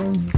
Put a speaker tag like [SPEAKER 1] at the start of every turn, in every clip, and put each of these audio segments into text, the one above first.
[SPEAKER 1] Oh.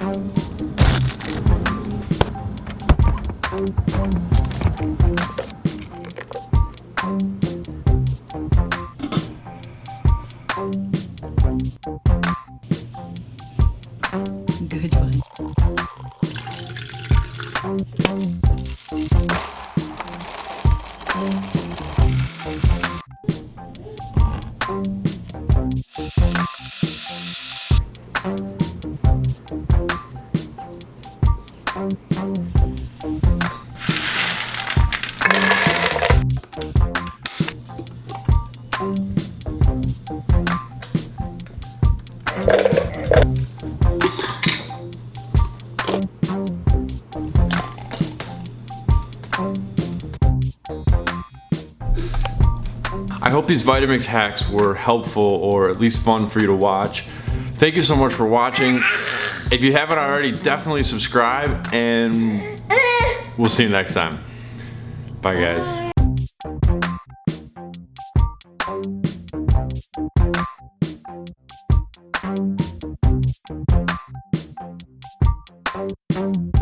[SPEAKER 1] Good one.
[SPEAKER 2] I hope these Vitamix hacks were helpful or at least fun for you to watch. Thank you so much for watching. If you haven't already, definitely subscribe and we'll see you next time. Bye guys.
[SPEAKER 3] Bye.